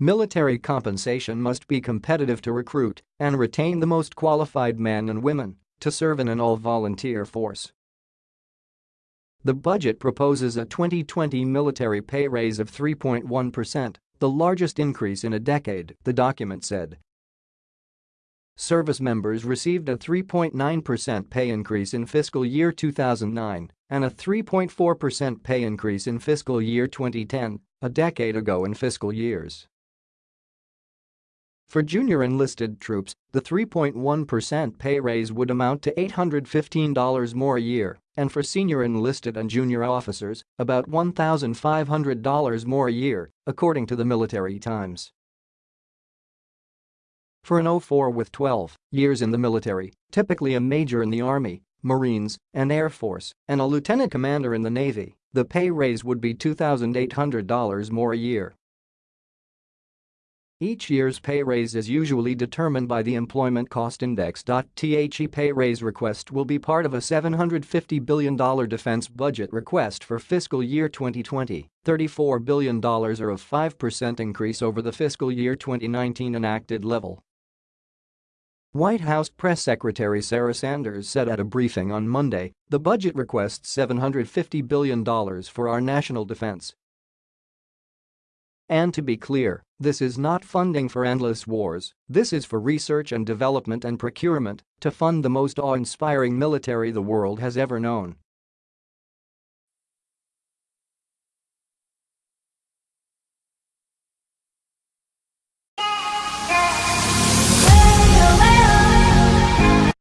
Military compensation must be competitive to recruit and retain the most qualified men and women to serve in an all-volunteer force. The budget proposes a 2020 military pay raise of 3.1%, the largest increase in a decade, the document said. Service members received a 3.9% pay increase in fiscal year 2009 and a 3.4% pay increase in fiscal year 2010, a decade ago in fiscal years. For junior enlisted troops, the 3.1% pay raise would amount to $815 more a year, and for senior enlisted and junior officers, about $1,500 more a year, according to the Military Times. For an 04 with 12 years in the military, typically a major in the Army, Marines, and Air Force, and a lieutenant commander in the Navy, the pay raise would be $2,800 more a year. Each year's pay raise is usually determined by the Employment Cost Index. The pay raise request will be part of a $750 billion defense budget request for fiscal year 2020, $34 billion or a 5% increase over the fiscal year 2019 enacted level. White House Press Secretary Sarah Sanders said at a briefing on Monday, the budget requests $750 billion for our national defense, and to be clear, this is not funding for endless wars, this is for research and development and procurement to fund the most awe-inspiring military the world has ever known.